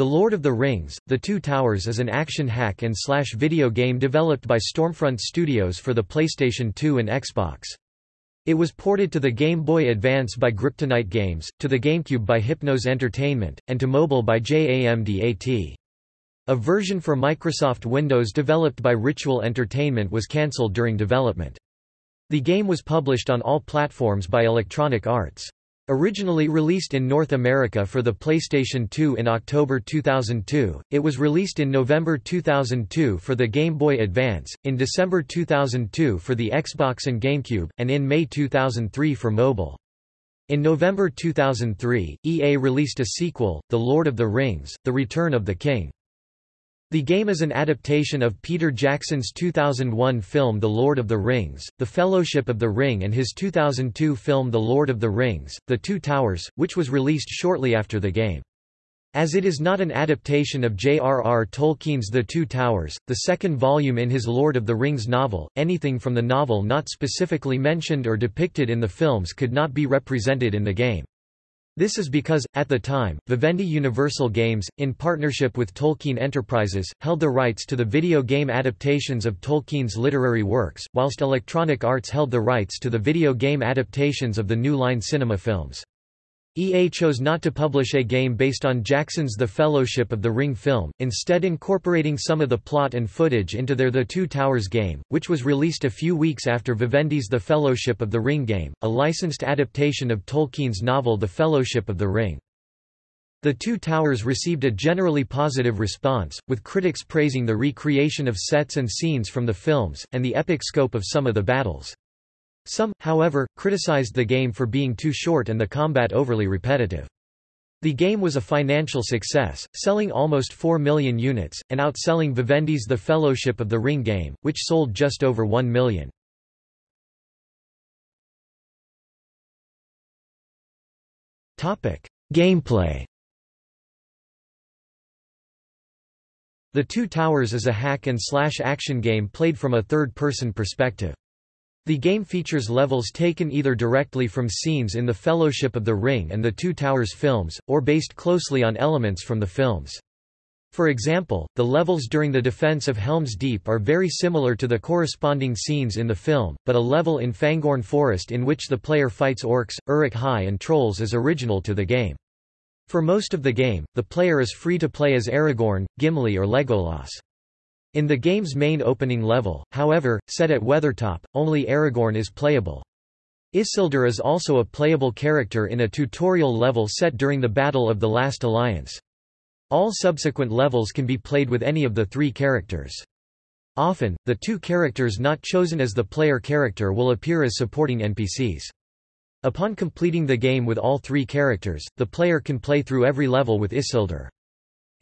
The Lord of the Rings, The Two Towers is an action hack and slash video game developed by Stormfront Studios for the PlayStation 2 and Xbox. It was ported to the Game Boy Advance by Griptonite Games, to the GameCube by Hypnos Entertainment, and to mobile by JAMDAT. A version for Microsoft Windows developed by Ritual Entertainment was cancelled during development. The game was published on all platforms by Electronic Arts. Originally released in North America for the PlayStation 2 in October 2002, it was released in November 2002 for the Game Boy Advance, in December 2002 for the Xbox and GameCube, and in May 2003 for mobile. In November 2003, EA released a sequel, The Lord of the Rings, The Return of the King. The game is an adaptation of Peter Jackson's 2001 film The Lord of the Rings, The Fellowship of the Ring and his 2002 film The Lord of the Rings, The Two Towers, which was released shortly after the game. As it is not an adaptation of J.R.R. Tolkien's The Two Towers, the second volume in his Lord of the Rings novel, anything from the novel not specifically mentioned or depicted in the films could not be represented in the game. This is because, at the time, Vivendi Universal Games, in partnership with Tolkien Enterprises, held the rights to the video game adaptations of Tolkien's literary works, whilst Electronic Arts held the rights to the video game adaptations of the New Line Cinema films. EA chose not to publish a game based on Jackson's The Fellowship of the Ring film, instead incorporating some of the plot and footage into their The Two Towers game, which was released a few weeks after Vivendi's The Fellowship of the Ring game, a licensed adaptation of Tolkien's novel The Fellowship of the Ring. The Two Towers received a generally positive response, with critics praising the recreation of sets and scenes from the films, and the epic scope of some of the battles. Some, however, criticized the game for being too short and the combat overly repetitive. The game was a financial success, selling almost 4 million units, and outselling Vivendi's The Fellowship of the Ring game, which sold just over 1 million. Gameplay The Two Towers is a hack-and-slash action game played from a third-person perspective. The game features levels taken either directly from scenes in The Fellowship of the Ring and the Two Towers films, or based closely on elements from the films. For example, the levels during the defense of Helm's Deep are very similar to the corresponding scenes in the film, but a level in Fangorn Forest in which the player fights orcs, Uruk-hai and trolls is original to the game. For most of the game, the player is free to play as Aragorn, Gimli or Legolas. In the game's main opening level, however, set at Weathertop, only Aragorn is playable. Isildur is also a playable character in a tutorial level set during the Battle of the Last Alliance. All subsequent levels can be played with any of the three characters. Often, the two characters not chosen as the player character will appear as supporting NPCs. Upon completing the game with all three characters, the player can play through every level with Isildur.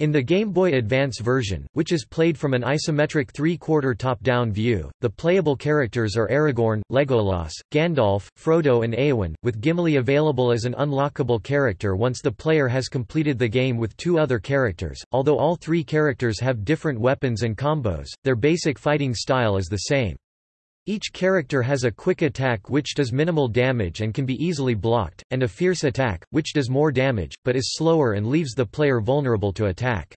In the Game Boy Advance version, which is played from an isometric three-quarter top-down view, the playable characters are Aragorn, Legolas, Gandalf, Frodo and Eowyn, with Gimli available as an unlockable character once the player has completed the game with two other characters. Although all three characters have different weapons and combos, their basic fighting style is the same. Each character has a quick attack which does minimal damage and can be easily blocked, and a fierce attack, which does more damage, but is slower and leaves the player vulnerable to attack.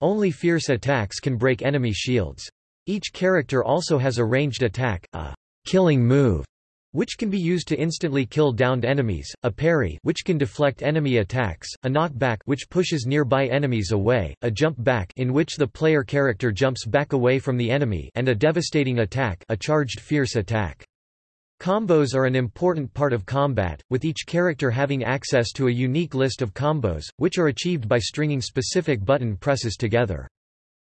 Only fierce attacks can break enemy shields. Each character also has a ranged attack, a killing move, which can be used to instantly kill downed enemies, a parry which can deflect enemy attacks, a knockback which pushes nearby enemies away, a jump back in which the player character jumps back away from the enemy and a devastating attack a charged fierce attack. Combos are an important part of combat, with each character having access to a unique list of combos, which are achieved by stringing specific button presses together.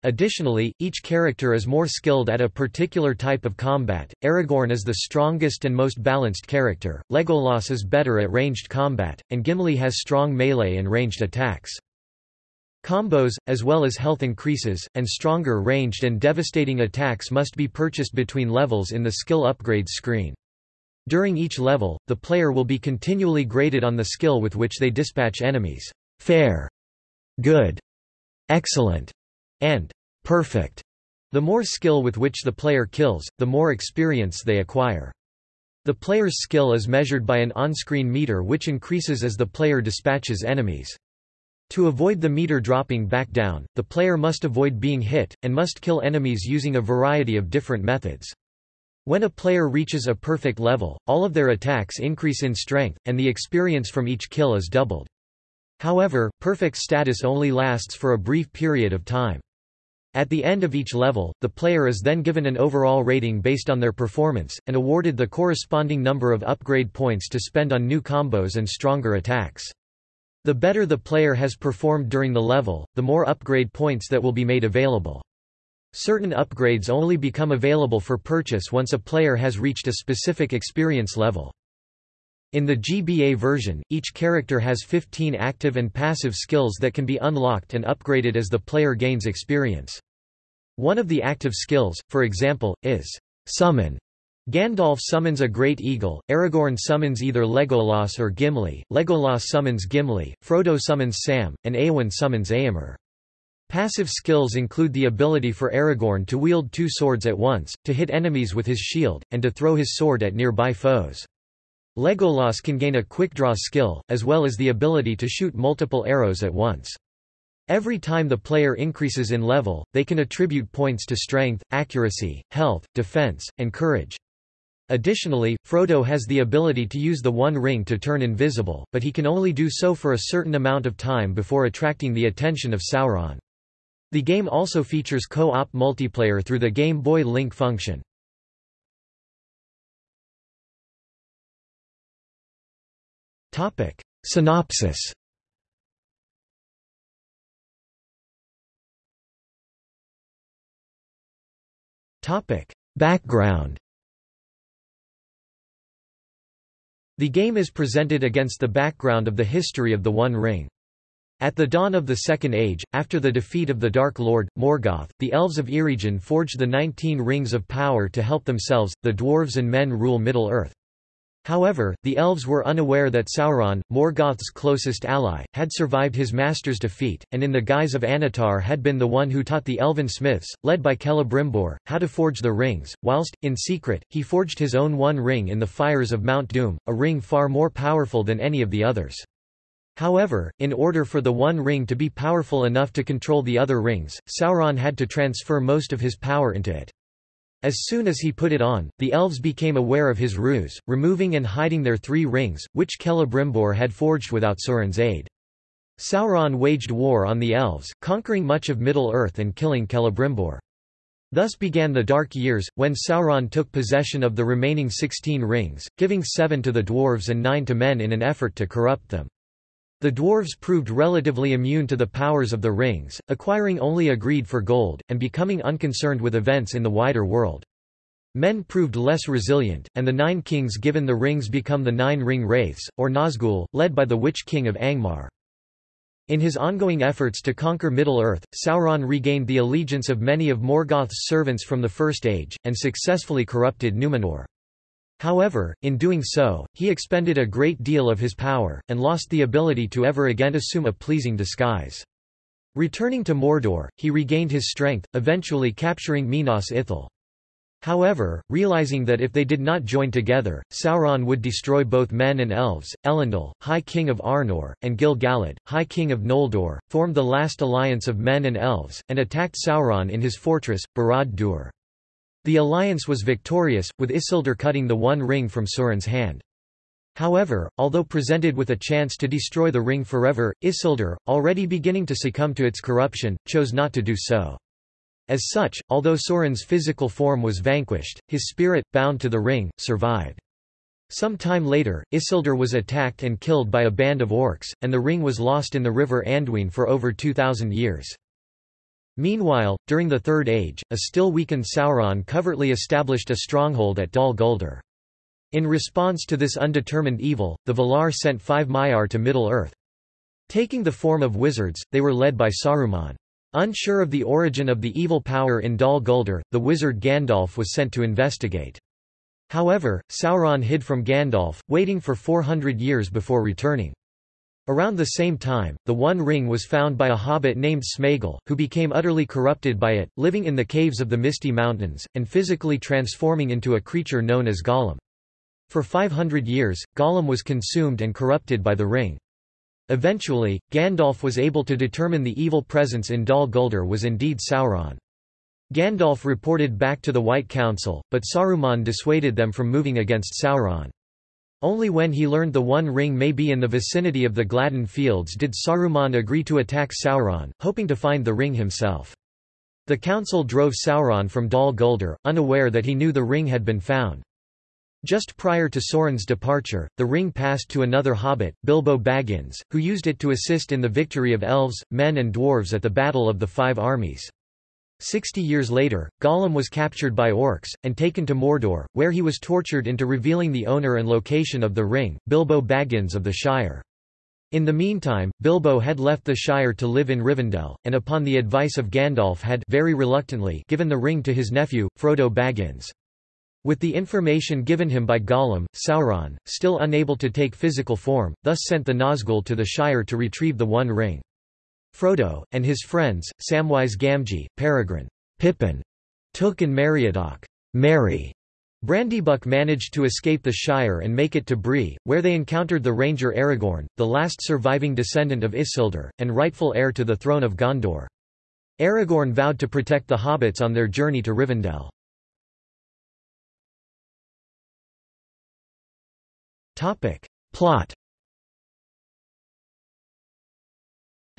Additionally, each character is more skilled at a particular type of combat. Aragorn is the strongest and most balanced character, Legolas is better at ranged combat, and Gimli has strong melee and ranged attacks. Combos, as well as health increases, and stronger ranged and devastating attacks must be purchased between levels in the skill upgrades screen. During each level, the player will be continually graded on the skill with which they dispatch enemies. Fair, good, excellent, and perfect. The more skill with which the player kills, the more experience they acquire. The player's skill is measured by an on-screen meter which increases as the player dispatches enemies. To avoid the meter dropping back down, the player must avoid being hit, and must kill enemies using a variety of different methods. When a player reaches a perfect level, all of their attacks increase in strength, and the experience from each kill is doubled. However, perfect status only lasts for a brief period of time. At the end of each level, the player is then given an overall rating based on their performance, and awarded the corresponding number of upgrade points to spend on new combos and stronger attacks. The better the player has performed during the level, the more upgrade points that will be made available. Certain upgrades only become available for purchase once a player has reached a specific experience level. In the GBA version, each character has 15 active and passive skills that can be unlocked and upgraded as the player gains experience. One of the active skills, for example, is summon, Gandalf summons a great eagle, Aragorn summons either Legolas or Gimli, Legolas summons Gimli, Frodo summons Sam, and Eowyn summons Éomer. Passive skills include the ability for Aragorn to wield two swords at once, to hit enemies with his shield, and to throw his sword at nearby foes. Legolas can gain a quick-draw skill, as well as the ability to shoot multiple arrows at once. Every time the player increases in level, they can attribute points to strength, accuracy, health, defense, and courage. Additionally, Frodo has the ability to use the One Ring to turn invisible, but he can only do so for a certain amount of time before attracting the attention of Sauron. The game also features co-op multiplayer through the Game Boy Link function. Synopsis Background The game is presented against the background of the history of the One Ring. At the dawn of the Second Age, after the defeat of the Dark Lord, Morgoth, the elves of Eregion forged the Nineteen Rings of Power to help themselves, the dwarves and men rule Middle-earth. However, the elves were unaware that Sauron, Morgoth's closest ally, had survived his master's defeat, and in the guise of Annatar had been the one who taught the elven smiths, led by Celebrimbor, how to forge the rings, whilst, in secret, he forged his own one ring in the fires of Mount Doom, a ring far more powerful than any of the others. However, in order for the One Ring to be powerful enough to control the other rings, Sauron had to transfer most of his power into it. As soon as he put it on, the elves became aware of his ruse, removing and hiding their three rings, which Celebrimbor had forged without Sauron's aid. Sauron waged war on the elves, conquering much of Middle-earth and killing Celebrimbor. Thus began the Dark Years, when Sauron took possession of the remaining sixteen rings, giving seven to the dwarves and nine to men in an effort to corrupt them. The dwarves proved relatively immune to the powers of the rings, acquiring only a greed for gold, and becoming unconcerned with events in the wider world. Men proved less resilient, and the nine kings given the rings become the Nine Ring Wraiths, or Nazgul, led by the Witch King of Angmar. In his ongoing efforts to conquer Middle-earth, Sauron regained the allegiance of many of Morgoth's servants from the First Age, and successfully corrupted Numenor. However, in doing so, he expended a great deal of his power, and lost the ability to ever again assume a pleasing disguise. Returning to Mordor, he regained his strength, eventually capturing Minas Ithil. However, realizing that if they did not join together, Sauron would destroy both men and elves, Elendil, High King of Arnor, and Gil-galad, High King of Noldor, formed the last alliance of men and elves, and attacked Sauron in his fortress, Barad-dûr. The alliance was victorious, with Isildur cutting the One Ring from Sauron's hand. However, although presented with a chance to destroy the ring forever, Isildur, already beginning to succumb to its corruption, chose not to do so. As such, although Sauron's physical form was vanquished, his spirit, bound to the ring, survived. Some time later, Isildur was attacked and killed by a band of orcs, and the ring was lost in the river Anduin for over 2,000 years. Meanwhile, during the Third Age, a still weakened Sauron covertly established a stronghold at Dol Guldur. In response to this undetermined evil, the Valar sent five Maiar to Middle-earth. Taking the form of wizards, they were led by Saruman. Unsure of the origin of the evil power in Dol Guldur, the wizard Gandalf was sent to investigate. However, Sauron hid from Gandalf, waiting for 400 years before returning. Around the same time, the One Ring was found by a hobbit named Smeagol, who became utterly corrupted by it, living in the caves of the Misty Mountains, and physically transforming into a creature known as Gollum. For 500 years, Gollum was consumed and corrupted by the ring. Eventually, Gandalf was able to determine the evil presence in Dol Guldur was indeed Sauron. Gandalf reported back to the White Council, but Saruman dissuaded them from moving against Sauron. Only when he learned the One Ring may be in the vicinity of the Gladden Fields did Saruman agree to attack Sauron, hoping to find the ring himself. The council drove Sauron from Dol Guldur, unaware that he knew the ring had been found. Just prior to Sauron's departure, the ring passed to another hobbit, Bilbo Baggins, who used it to assist in the victory of elves, men and dwarves at the Battle of the Five Armies. Sixty years later, Gollum was captured by orcs, and taken to Mordor, where he was tortured into revealing the owner and location of the ring, Bilbo Baggins of the Shire. In the meantime, Bilbo had left the Shire to live in Rivendell, and upon the advice of Gandalf had very reluctantly given the ring to his nephew, Frodo Baggins. With the information given him by Gollum, Sauron, still unable to take physical form, thus sent the Nazgul to the Shire to retrieve the One Ring. Frodo, and his friends, Samwise Gamgee, Peregrine, Pippin, Took and Meriadoc, Merry, Brandybuck managed to escape the Shire and make it to Bree, where they encountered the ranger Aragorn, the last surviving descendant of Isildur, and rightful heir to the throne of Gondor. Aragorn vowed to protect the hobbits on their journey to Rivendell. Plot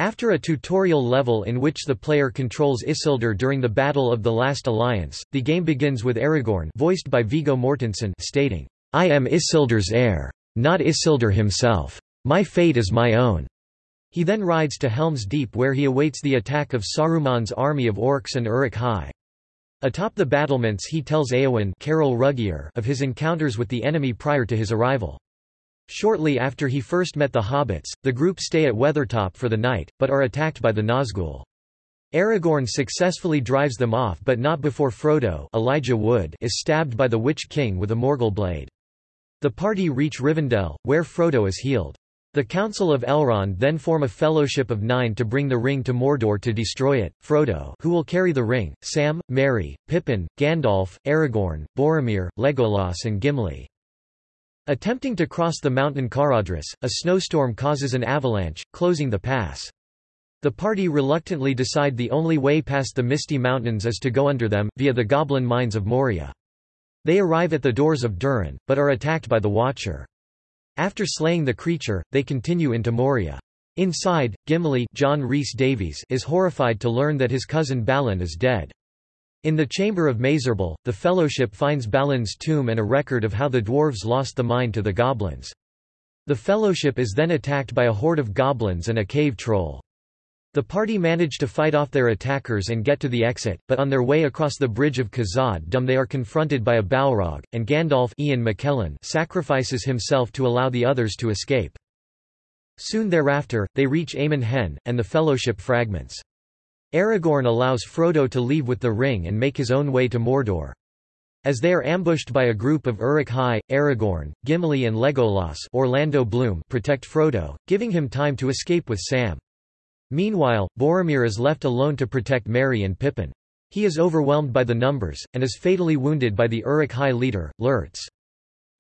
After a tutorial level in which the player controls Isildur during the Battle of the Last Alliance, the game begins with Aragorn voiced by Viggo Mortensen stating, I am Isildur's heir. Not Isildur himself. My fate is my own. He then rides to Helm's Deep where he awaits the attack of Saruman's army of orcs and Uruk-hai. Atop the battlements he tells Eowyn of his encounters with the enemy prior to his arrival. Shortly after he first met the hobbits, the group stay at Weathertop for the night, but are attacked by the Nazgul. Aragorn successfully drives them off but not before Frodo Elijah Wood is stabbed by the Witch King with a Morgul blade. The party reach Rivendell, where Frodo is healed. The Council of Elrond then form a Fellowship of Nine to bring the ring to Mordor to destroy it. Frodo who will carry the ring, Sam, Merry, Pippin, Gandalf, Aragorn, Boromir, Legolas and Gimli. Attempting to cross the mountain Caradhras, a snowstorm causes an avalanche, closing the pass. The party reluctantly decide the only way past the Misty Mountains is to go under them, via the goblin mines of Moria. They arrive at the doors of Durin, but are attacked by the Watcher. After slaying the creature, they continue into Moria. Inside, Gimli John Rhys Davies is horrified to learn that his cousin Balin is dead. In the chamber of Mazarbul, the Fellowship finds Balin's tomb and a record of how the dwarves lost the mine to the goblins. The Fellowship is then attacked by a horde of goblins and a cave troll. The party manage to fight off their attackers and get to the exit, but on their way across the bridge of Khazad Dum they are confronted by a Balrog, and Gandalf Ian McKellen sacrifices himself to allow the others to escape. Soon thereafter, they reach Amon Hen, and the Fellowship fragments. Aragorn allows Frodo to leave with the ring and make his own way to Mordor. As they are ambushed by a group of Uruk-hai, Aragorn, Gimli and Legolas Orlando Bloom protect Frodo, giving him time to escape with Sam. Meanwhile, Boromir is left alone to protect Merry and Pippin. He is overwhelmed by the numbers, and is fatally wounded by the Uruk-hai leader, Lurtz.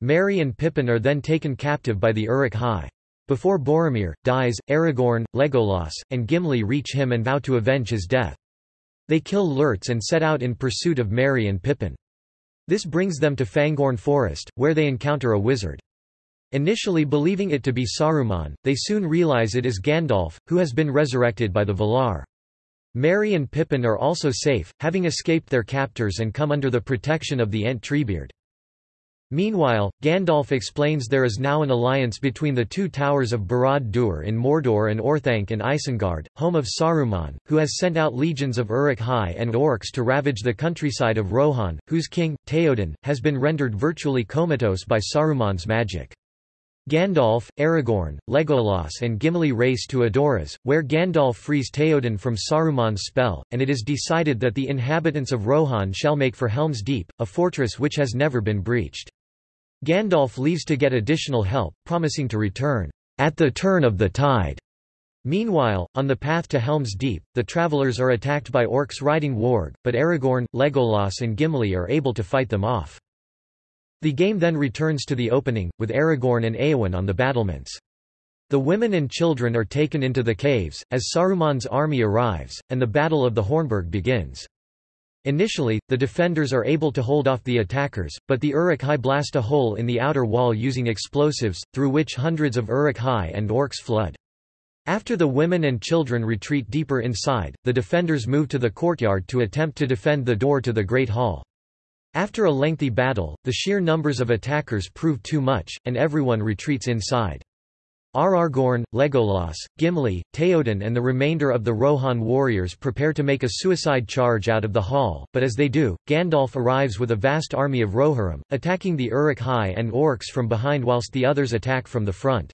Merry and Pippin are then taken captive by the Uruk-hai. Before Boromir, dies, Aragorn, Legolas, and Gimli reach him and vow to avenge his death. They kill Lurtz and set out in pursuit of Merry and Pippin. This brings them to Fangorn Forest, where they encounter a wizard. Initially believing it to be Saruman, they soon realize it is Gandalf, who has been resurrected by the Valar. Merry and Pippin are also safe, having escaped their captors and come under the protection of the Ent Treebeard. Meanwhile, Gandalf explains there is now an alliance between the two towers of Barad-dûr in Mordor and Orthanc in Isengard, home of Saruman, who has sent out legions of Uruk-hai and orcs to ravage the countryside of Rohan, whose king, Theoden, has been rendered virtually comatose by Saruman's magic. Gandalf, Aragorn, Legolas and Gimli race to Edoras, where Gandalf frees Theoden from Saruman's spell, and it is decided that the inhabitants of Rohan shall make for Helm's Deep, a fortress which has never been breached. Gandalf leaves to get additional help, promising to return, at the turn of the tide. Meanwhile, on the path to Helm's Deep, the travelers are attacked by orcs riding warg, but Aragorn, Legolas and Gimli are able to fight them off. The game then returns to the opening, with Aragorn and Eowyn on the battlements. The women and children are taken into the caves, as Saruman's army arrives, and the Battle of the Hornburg begins. Initially, the defenders are able to hold off the attackers, but the Uruk-hai blast a hole in the outer wall using explosives, through which hundreds of Uruk-hai and orcs flood. After the women and children retreat deeper inside, the defenders move to the courtyard to attempt to defend the door to the Great Hall. After a lengthy battle, the sheer numbers of attackers prove too much, and everyone retreats inside. Aragorn, Legolas, Gimli, Théoden and the remainder of the Rohan warriors prepare to make a suicide charge out of the hall, but as they do, Gandalf arrives with a vast army of Rohirrim, attacking the Uruk-hai and Orcs from behind whilst the others attack from the front.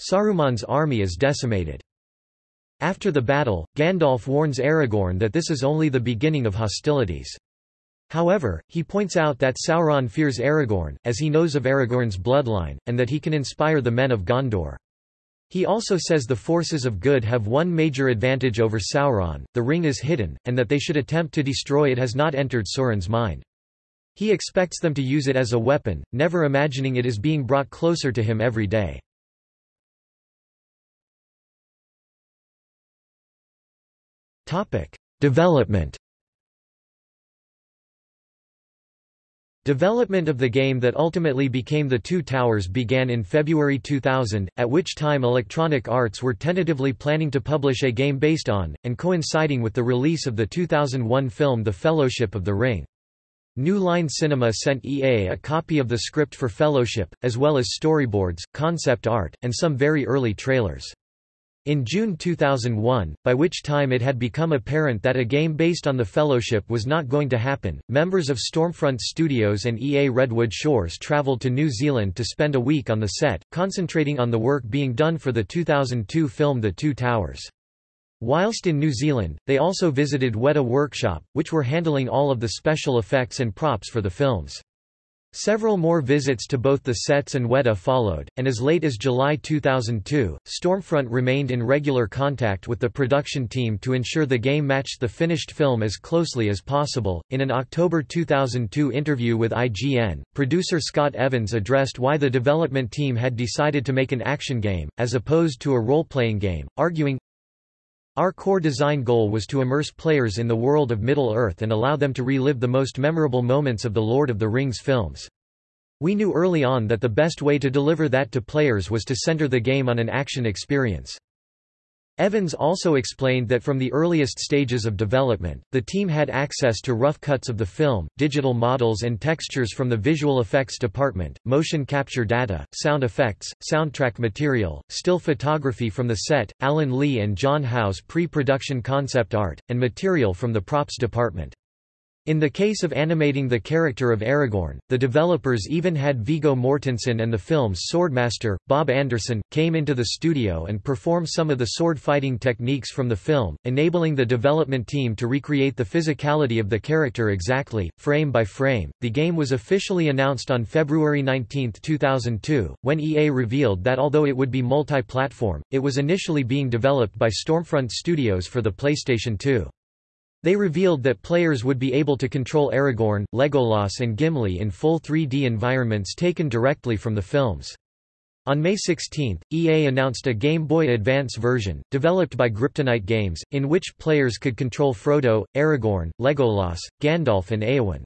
Saruman's army is decimated. After the battle, Gandalf warns Aragorn that this is only the beginning of hostilities. However, he points out that Sauron fears Aragorn, as he knows of Aragorn's bloodline, and that he can inspire the men of Gondor. He also says the forces of good have one major advantage over Sauron, the ring is hidden, and that they should attempt to destroy it has not entered Sauron's mind. He expects them to use it as a weapon, never imagining it is being brought closer to him every day. Development Development of the game that ultimately became The Two Towers began in February 2000, at which time Electronic Arts were tentatively planning to publish a game based on, and coinciding with the release of the 2001 film The Fellowship of the Ring. New Line Cinema sent EA a copy of the script for Fellowship, as well as storyboards, concept art, and some very early trailers. In June 2001, by which time it had become apparent that a game based on the Fellowship was not going to happen, members of Stormfront Studios and EA Redwood Shores traveled to New Zealand to spend a week on the set, concentrating on the work being done for the 2002 film The Two Towers. Whilst in New Zealand, they also visited Weta Workshop, which were handling all of the special effects and props for the films. Several more visits to both the sets and Weta followed, and as late as July 2002, Stormfront remained in regular contact with the production team to ensure the game matched the finished film as closely as possible. In an October 2002 interview with IGN, producer Scott Evans addressed why the development team had decided to make an action game, as opposed to a role playing game, arguing, our core design goal was to immerse players in the world of Middle-earth and allow them to relive the most memorable moments of the Lord of the Rings films. We knew early on that the best way to deliver that to players was to center the game on an action experience. Evans also explained that from the earliest stages of development, the team had access to rough cuts of the film, digital models and textures from the visual effects department, motion capture data, sound effects, soundtrack material, still photography from the set, Alan Lee and John Howe's pre-production concept art, and material from the props department. In the case of animating the character of Aragorn, the developers even had Viggo Mortensen and the film's swordmaster, Bob Anderson, came into the studio and perform some of the sword fighting techniques from the film, enabling the development team to recreate the physicality of the character exactly, frame by frame. The game was officially announced on February 19, 2002, when EA revealed that although it would be multi-platform, it was initially being developed by Stormfront Studios for the PlayStation 2. They revealed that players would be able to control Aragorn, Legolas and Gimli in full 3D environments taken directly from the films. On May 16, EA announced a Game Boy Advance version, developed by Griptonite Games, in which players could control Frodo, Aragorn, Legolas, Gandalf and Eowyn.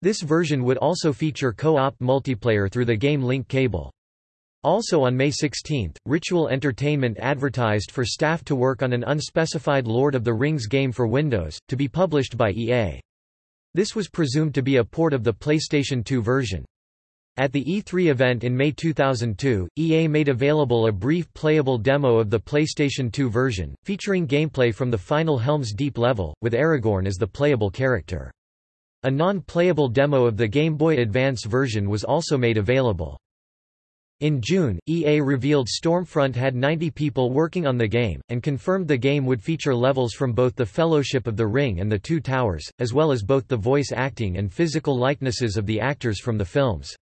This version would also feature co-op multiplayer through the game link cable. Also on May 16, Ritual Entertainment advertised for staff to work on an unspecified Lord of the Rings game for Windows, to be published by EA. This was presumed to be a port of the PlayStation 2 version. At the E3 event in May 2002, EA made available a brief playable demo of the PlayStation 2 version, featuring gameplay from the final Helm's Deep level, with Aragorn as the playable character. A non-playable demo of the Game Boy Advance version was also made available. In June, EA revealed Stormfront had 90 people working on the game, and confirmed the game would feature levels from both the Fellowship of the Ring and the Two Towers, as well as both the voice acting and physical likenesses of the actors from the films.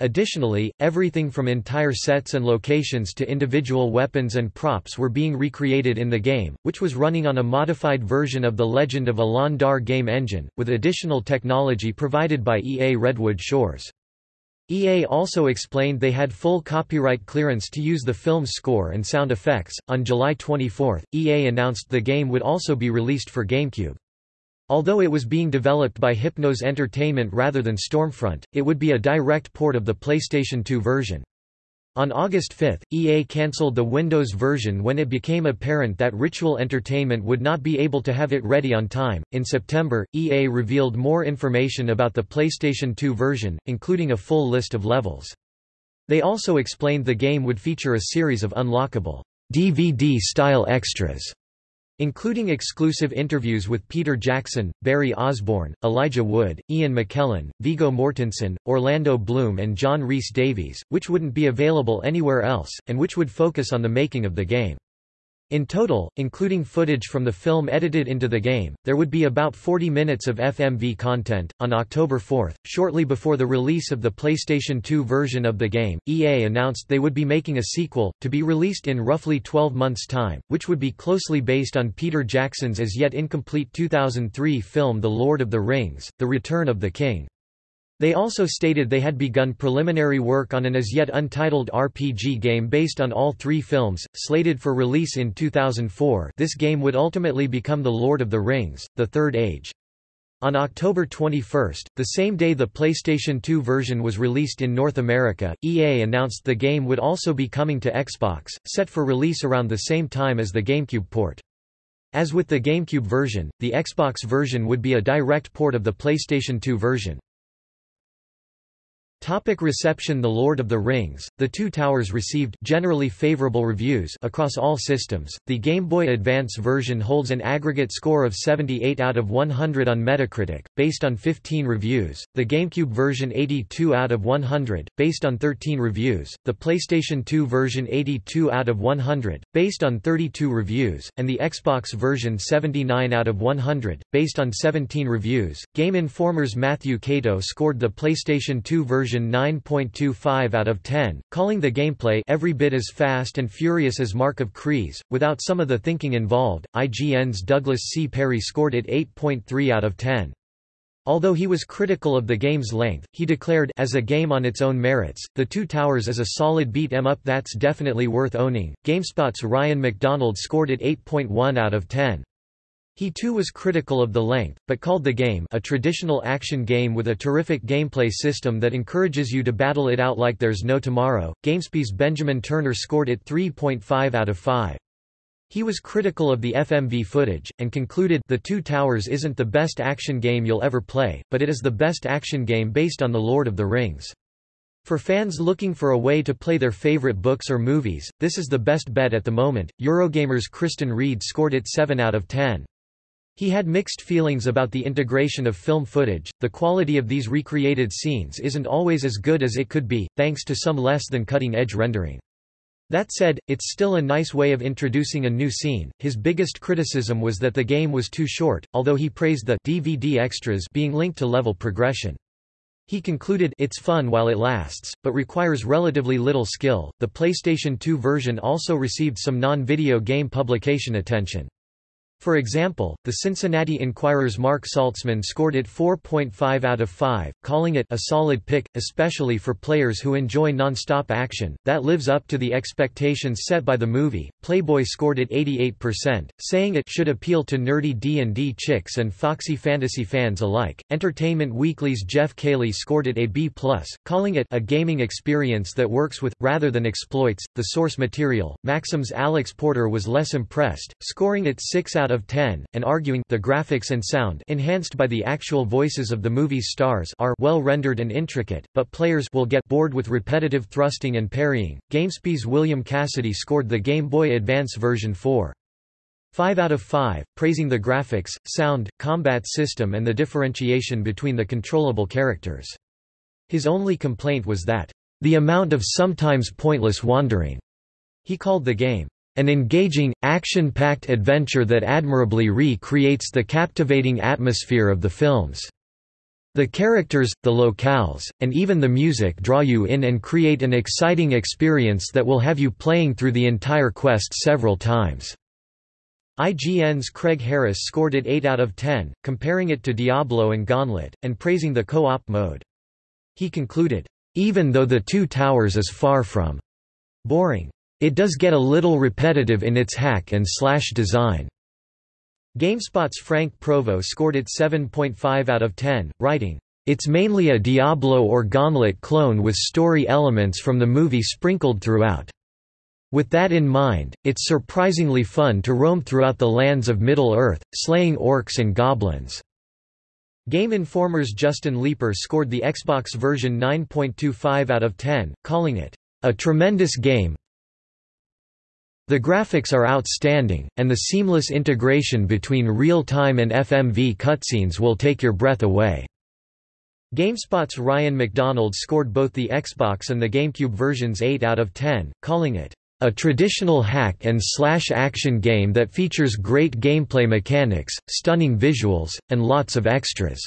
Additionally, everything from entire sets and locations to individual weapons and props were being recreated in the game, which was running on a modified version of the Legend of Alon Dar game engine, with additional technology provided by EA Redwood Shores. EA also explained they had full copyright clearance to use the film's score and sound effects. On July 24, EA announced the game would also be released for GameCube. Although it was being developed by Hypnos Entertainment rather than Stormfront, it would be a direct port of the PlayStation 2 version. On August 5, EA cancelled the Windows version when it became apparent that Ritual Entertainment would not be able to have it ready on time. In September, EA revealed more information about the PlayStation 2 version, including a full list of levels. They also explained the game would feature a series of unlockable DVD-style extras including exclusive interviews with Peter Jackson, Barrie Osborne, Elijah Wood, Ian McKellen, Viggo Mortensen, Orlando Bloom and John Rhys Davies, which wouldn't be available anywhere else, and which would focus on the making of the game. In total, including footage from the film edited into the game, there would be about 40 minutes of FMV content. On October 4, shortly before the release of the PlayStation 2 version of the game, EA announced they would be making a sequel, to be released in roughly 12 months' time, which would be closely based on Peter Jackson's as yet incomplete 2003 film The Lord of the Rings The Return of the King. They also stated they had begun preliminary work on an as yet untitled RPG game based on all three films, slated for release in 2004 this game would ultimately become The Lord of the Rings, The Third Age. On October 21, the same day the PlayStation 2 version was released in North America, EA announced the game would also be coming to Xbox, set for release around the same time as the GameCube port. As with the GameCube version, the Xbox version would be a direct port of the PlayStation 2 version. Topic reception The Lord of the Rings, The Two Towers received generally favorable reviews across all systems. The Game Boy Advance version holds an aggregate score of 78 out of 100 on Metacritic, based on 15 reviews, the GameCube version 82 out of 100, based on 13 reviews, the PlayStation 2 version 82 out of 100, based on 32 reviews, and the Xbox version 79 out of 100, based on 17 reviews. Game Informer's Matthew Kato scored the PlayStation 2 version version 9.25 out of 10, calling the gameplay every bit as fast and furious as Mark of Kri, without some of the thinking involved. IGN's Douglas C. Perry scored it 8.3 out of 10. Although he was critical of the game's length, he declared as a game on its own merits, The Two Towers is a solid beat 'em up that's definitely worth owning. GameSpot's Ryan McDonald scored it 8.1 out of 10. He too was critical of the length, but called the game a traditional action game with a terrific gameplay system that encourages you to battle it out like there's no tomorrow. GameSpy's Benjamin Turner scored it 3.5 out of 5. He was critical of the FMV footage, and concluded The Two Towers isn't the best action game you'll ever play, but it is the best action game based on The Lord of the Rings. For fans looking for a way to play their favorite books or movies, this is the best bet at the moment. Eurogamer's Kristan Reed scored it 7 out of 10. He had mixed feelings about the integration of film footage, the quality of these recreated scenes isn't always as good as it could be, thanks to some less than cutting-edge rendering. That said, it's still a nice way of introducing a new scene. His biggest criticism was that the game was too short, although he praised the DVD extras being linked to level progression. He concluded it's fun while it lasts, but requires relatively little skill. The PlayStation 2 version also received some non-video game publication attention. For example, the Cincinnati Enquirer's Marc Saltzman scored it 4.5 out of 5, calling it a solid pick, especially for players who enjoy non-stop action, that lives up to the expectations set by the movie. Playboy scored it 88%, saying it should appeal to nerdy D&D chicks and foxy fantasy fans alike. Entertainment Weekly's Geoff Keighley scored it a B+, calling it a gaming experience that works with, rather than exploits, the source material. Maxim's Alex Porter was less impressed, scoring it 6 out out of 10, and arguing the graphics and sound enhanced by the actual voices of the movie's stars are well rendered and intricate, but players will get bored with repetitive thrusting and parrying. GameSpy's William Cassidy scored the Game Boy Advance version 4. 5 out of 5, praising the graphics, sound, combat system and the differentiation between the controllable characters. His only complaint was that, "...the amount of sometimes pointless wandering." He called the game, an engaging, action-packed adventure that admirably recreates the captivating atmosphere of the films. The characters, the locales, and even the music draw you in and create an exciting experience that will have you playing through the entire quest several times. IGN's Craig Harris scored it 8 out of 10, comparing it to Diablo and Gauntlet, and praising the co-op mode. He concluded, Even though The Two Towers is far from boring. It does get a little repetitive in its hack and slash design. GameSpot's Frank Provo scored it 7.5 out of 10, writing, It's mainly a Diablo or Gauntlet clone with story elements from the movie sprinkled throughout. With that in mind, it's surprisingly fun to roam throughout the lands of Middle-earth, slaying orcs and goblins. Game Informer's Justin Leeper scored the Xbox version 9.25 out of 10, calling it, "...a tremendous game the graphics are outstanding, and the seamless integration between real-time and FMV cutscenes will take your breath away." GameSpot's Ryan McDonald scored both the Xbox and the GameCube versions 8 out of 10, calling it, "...a traditional hack and slash action game that features great gameplay mechanics, stunning visuals, and lots of extras."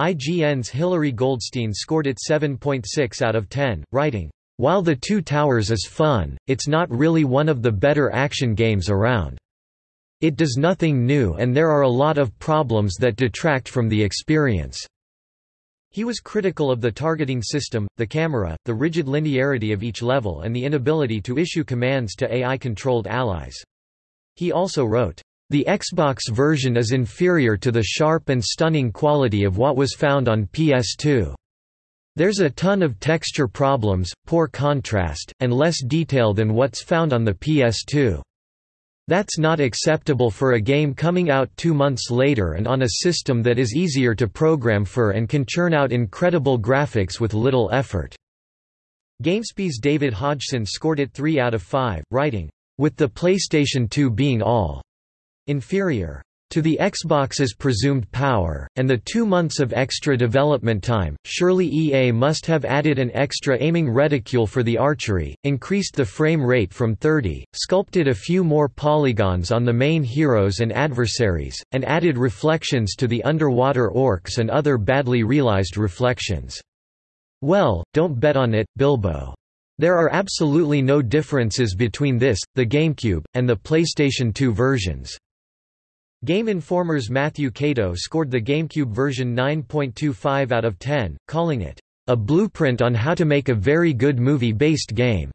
IGN's Hilary Goldstein scored it 7.6 out of 10, writing, while The Two Towers is fun, it's not really one of the better action games around. It does nothing new and there are a lot of problems that detract from the experience." He was critical of the targeting system, the camera, the rigid linearity of each level and the inability to issue commands to AI-controlled allies. He also wrote, "...the Xbox version is inferior to the sharp and stunning quality of what was found on PS2." There's a ton of texture problems, poor contrast, and less detail than what's found on the PS2. That's not acceptable for a game coming out two months later and on a system that is easier to program for and can churn out incredible graphics with little effort." GameSpy's David Hodgson scored it 3 out of 5, writing, "...with the PlayStation 2 being all inferior to the Xbox's presumed power, and the two months of extra development time, surely EA must have added an extra aiming reticule for the archery, increased the frame rate from 30, sculpted a few more polygons on the main heroes and adversaries, and added reflections to the underwater orcs and other badly realized reflections. Well, don't bet on it, Bilbo. There are absolutely no differences between this, the GameCube, and the PlayStation 2 versions. Game Informer's Matthew Kato scored the GameCube version 9.25 out of 10, calling it, "...a blueprint on how to make a very good movie-based game."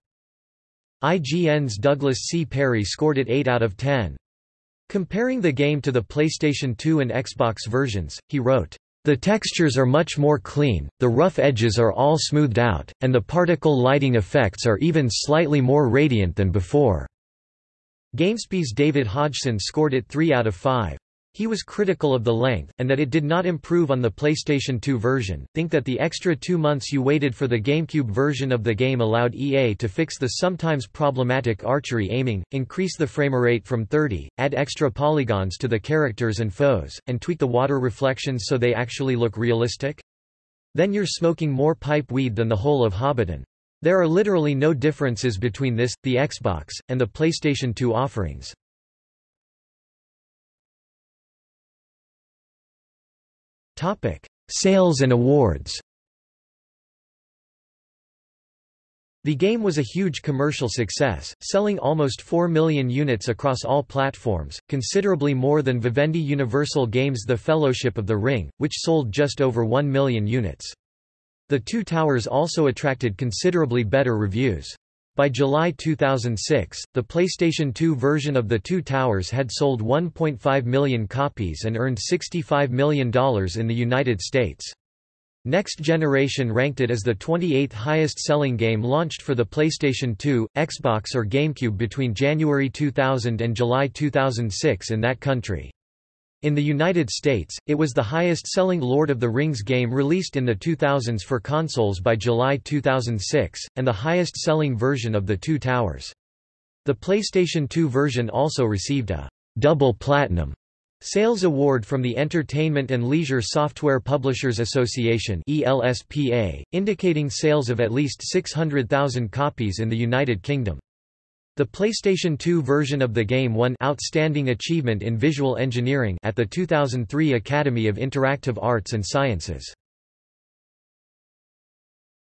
IGN's Douglas C. Perry scored it 8 out of 10. Comparing the game to the PlayStation 2 and Xbox versions, he wrote, the textures are much more clean, the rough edges are all smoothed out, and the particle lighting effects are even slightly more radiant than before. GameSpy's David Hodgson scored it 3 out of 5. He was critical of the length, and that it did not improve on the PlayStation 2 version. Think that the extra two months you waited for the GameCube version of the game allowed EA to fix the sometimes problematic archery aiming, increase the framerate from 30, add extra polygons to the characters and foes, and tweak the water reflections so they actually look realistic? Then you're smoking more pipe weed than the whole of Hobbiton. There are literally no differences between this, the Xbox, and the PlayStation 2 offerings. Sales and awards The game was a huge commercial success, selling almost 4 million units across all platforms, considerably more than Vivendi Universal Games' The Fellowship of the Ring, which sold just over 1 million units. The Two Towers also attracted considerably better reviews. By July 2006, the PlayStation 2 version of The Two Towers had sold 1.5 million copies and earned $65 million in the United States. Next Generation ranked it as the 28th highest-selling game launched for the PlayStation 2, Xbox or GameCube between January 2000 and July 2006 in that country. In the United States, it was the highest-selling Lord of the Rings game released in the 2000s for consoles by July 2006, and the highest-selling version of The Two Towers. The PlayStation 2 version also received a «double platinum» sales award from the Entertainment and Leisure Software Publishers Association ELSPA, indicating sales of at least 600,000 copies in the United Kingdom. The PlayStation 2 version of the game won Outstanding Achievement in Visual Engineering at the 2003 Academy of Interactive Arts and Sciences.